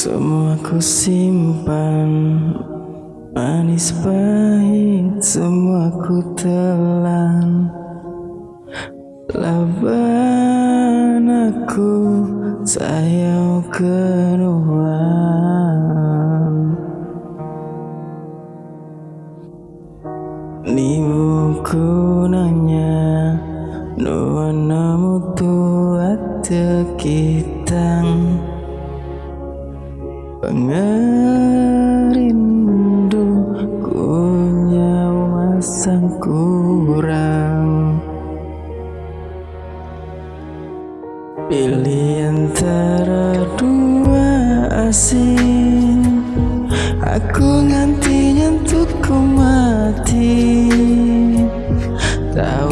Semua ku simpan. Manis pahit semua ku telan. Laban aku sayang kenuan Nibuku nanya Nuan namu tuat tekitang Pengerindu kunyau masang kurang. Pilih antara dua asing Aku nganti nyentuh mati. Tahukah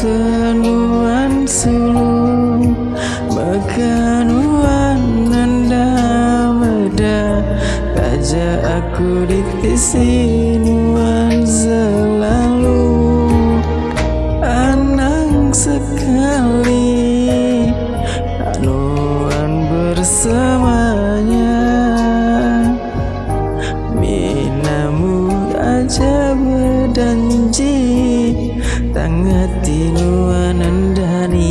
senuan sulung Mekanuan nanda meda Raja aku di tisinuan selalu Anang sekali. Anuan bersamanya Minamu aja berdanji Tangati nuanandaniti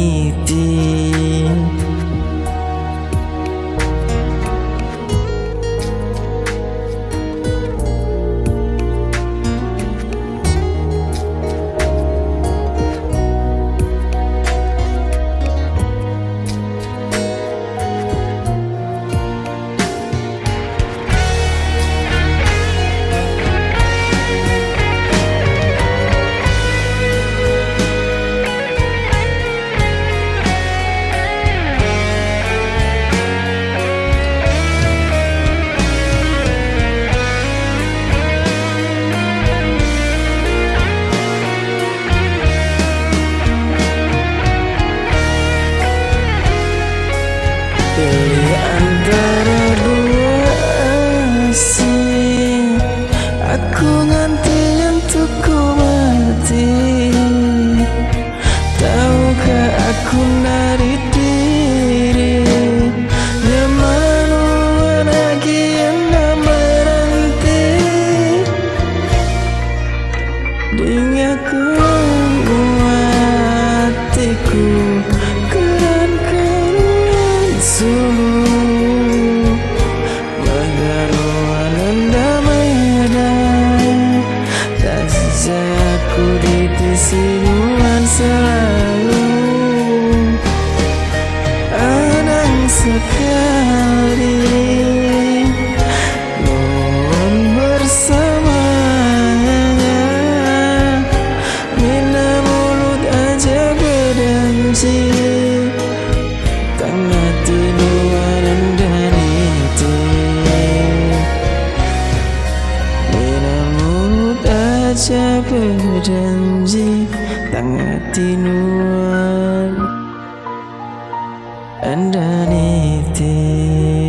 Baby, I'm sekali. Mohon bersamanya Mina mulut aja berjanji. Tengah tinuan dan itu. Mina mulut aja berjanji tinuan underneath it.